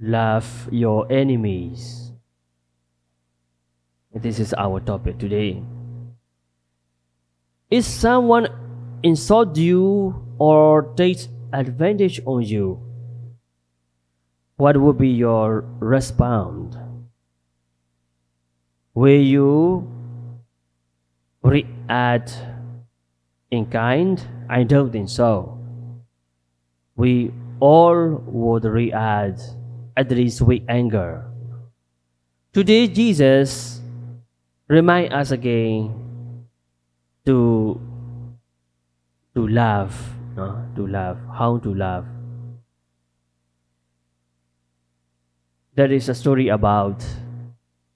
love your enemies. This is our topic today. If someone insult you or takes advantage on you, what would be your response? Will you react in kind? I don't think so. We all would react at least with anger. Today, Jesus remind us again to to love, no? to love, how to love. There is a story about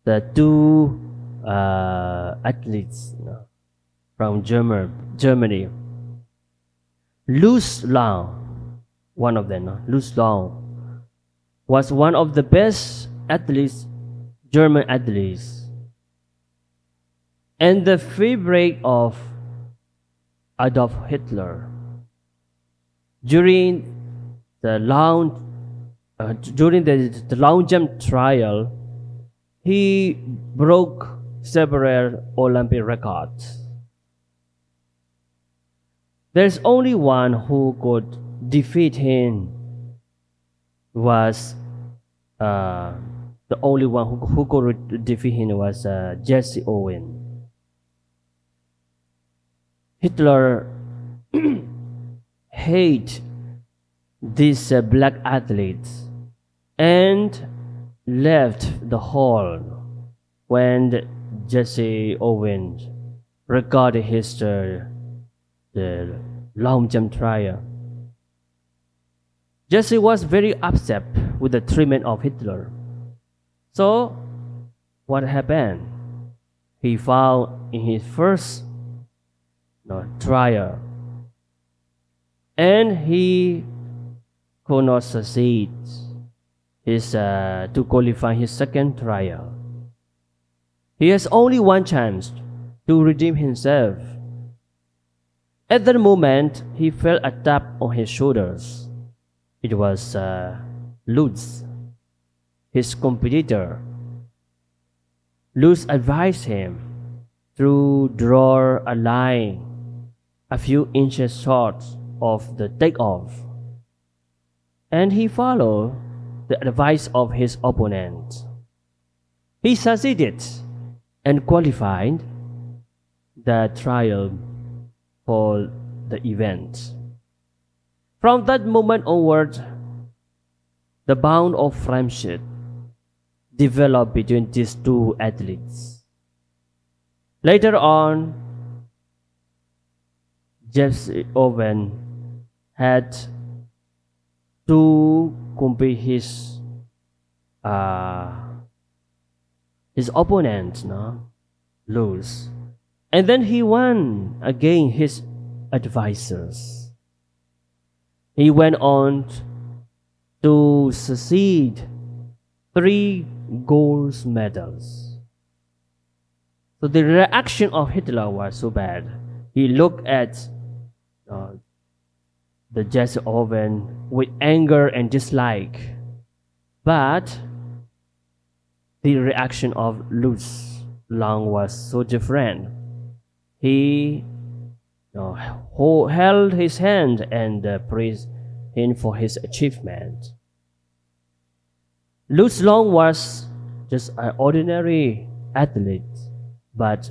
the two uh, athletes no? from German, Germany. Luz Long, one of them, no? Long, was one of the best athletes, German athletes, and the favorite of Adolf Hitler. During the long, uh, during the, the long jump trial, he broke several Olympic records. There's only one who could defeat him was uh, the only one who, who could defeat him was uh, Jesse Owen. Hitler hate these uh, black athletes and left the hall when Jesse Owens regarded his uh, the long jump trial. Jesse was very upset with the treatment of Hitler. So, what happened? He found in his first trial, and he could not succeed his, uh, to qualify his second trial. He has only one chance to redeem himself. At that moment, he felt a tap on his shoulders. It was uh, Luz, his competitor. Luz advised him to draw a line a few inches short of the takeoff, and he followed the advice of his opponent. He succeeded and qualified the trial for the event. From that moment onward, the bond of friendship developed between these two athletes. Later on, Jesse Owen had to compete his uh, his opponent, no, Luz, and then he won against his advisors. He went on to succeed three gold medals. So the reaction of Hitler was so bad. He looked at uh, the Jesse Owen with anger and dislike. But the reaction of Luz Lang was so different. He who held his hand and uh, praised him for his achievement. Luz Long was just an ordinary athlete, but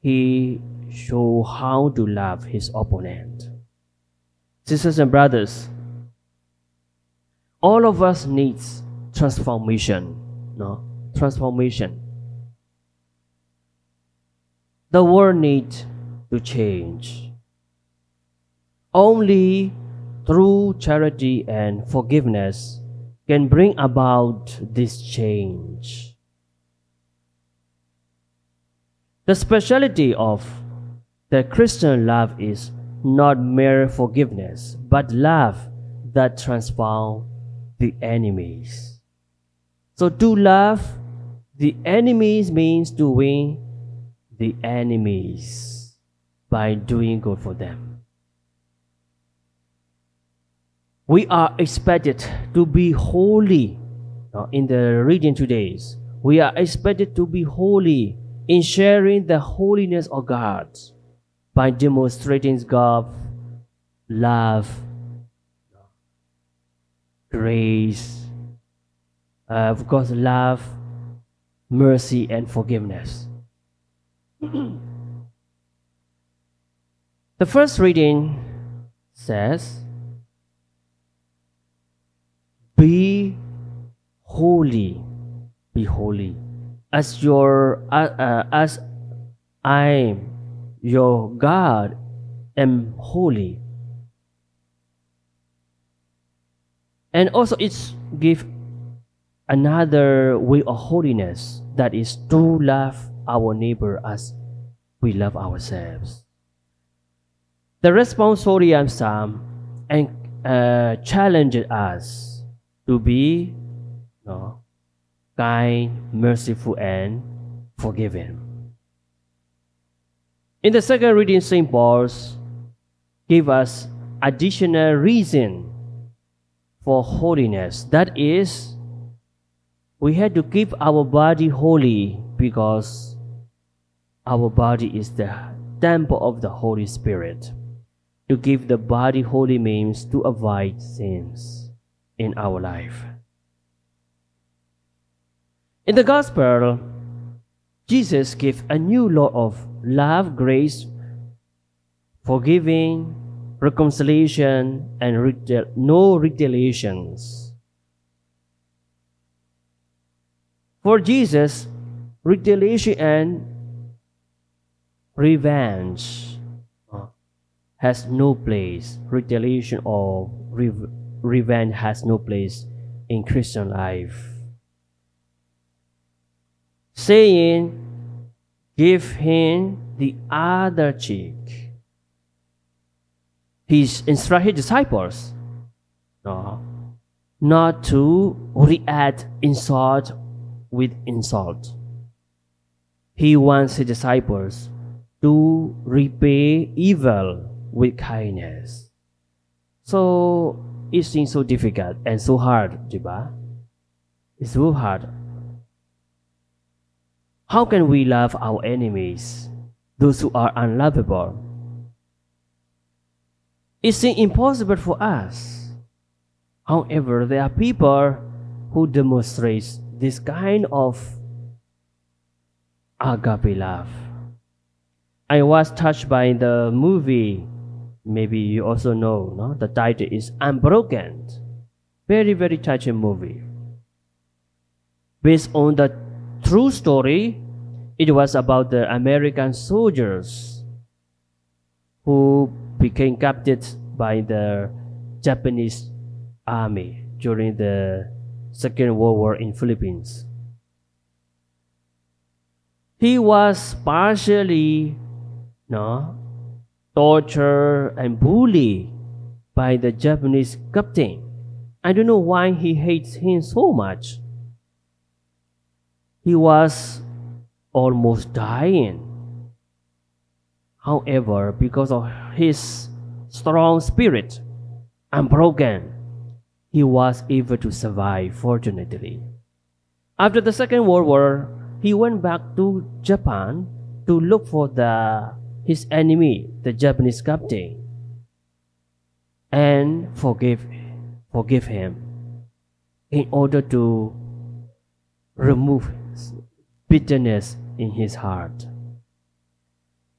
he showed how to love his opponent. Sisters and brothers, all of us needs transformation, no? Transformation. The world needs to change. Only through charity and forgiveness can bring about this change. The speciality of the Christian love is not mere forgiveness, but love that transforms the enemies. So to love the enemies means to win the enemies by doing good for them. We are expected to be holy uh, in the reading today, we are expected to be holy in sharing the holiness of God by demonstrating God's love, grace, uh, of God's love, mercy, and forgiveness. the first reading says, Be holy, be holy, as your uh, uh, as I, your God, am holy. And also, it's give another way of holiness that is to love our neighbor as we love ourselves. The responsorial psalm and uh, challenged us to be no, kind, merciful, and forgiving. In the second reading, St. Paul's give us additional reason for holiness. That is, we had to keep our body holy because our body is the temple of the Holy Spirit. To give the body holy means to avoid sins in our life. In the Gospel, Jesus gave a new law of love, grace, forgiving, reconciliation, and no retaliations. For Jesus, retaliation and revenge has no place. Retaliation or re- revenge has no place in Christian life saying, Give him the other cheek. He instructed disciples no, not to react insult with insult. He wants his disciples to repay evil with kindness. So it seems so difficult and so hard, diba? It's so hard how can we love our enemies, those who are unlovable? It seems impossible for us. However, there are people who demonstrate this kind of agape love. I was touched by the movie. Maybe you also know, no? The title is Unbroken. Very, very touching movie. Based on the true story, it was about the American soldiers who became captured by the Japanese army during the Second World War in Philippines. He was partially no, tortured and bullied by the Japanese captain. I don't know why he hates him so much. He was almost dying. However, because of his strong spirit, and broken, he was able to survive, fortunately. After the Second World War, he went back to Japan to look for the, his enemy, the Japanese captain, and forgive, forgive him in order to remove bitterness in his heart.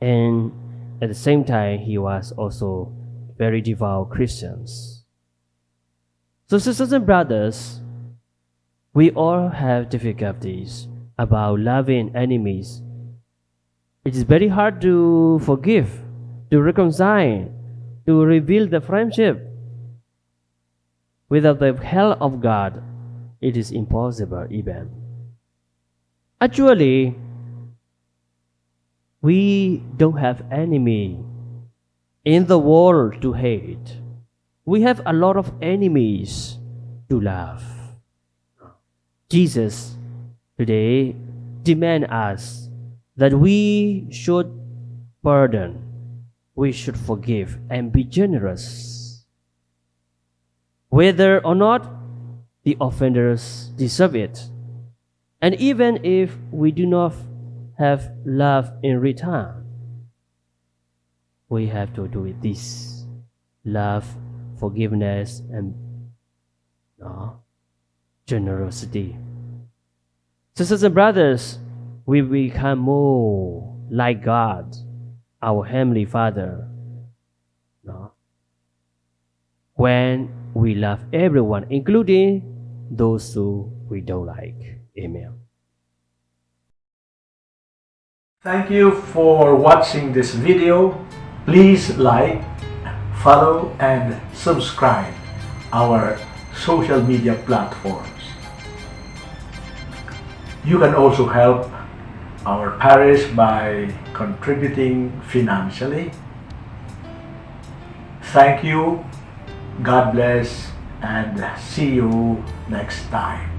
And at the same time, he was also very devout Christians. So, sisters and brothers, we all have difficulties about loving enemies. It is very hard to forgive, to reconcile, to rebuild the friendship. Without the help of God, it is impossible even. Actually, we don't have enemy in the world to hate. We have a lot of enemies to love. Jesus today demand us that we should pardon, we should forgive and be generous. Whether or not the offenders deserve it. And even if we do not have love in return, we have to do it this love, forgiveness, and no, generosity. Sisters and brothers, we become more like God, our Heavenly Father. No? When we love everyone, including those who we don't like. Amen. Thank you for watching this video. Please like, follow and subscribe our social media platforms. You can also help our parish by contributing financially. Thank you. God bless and see you next time.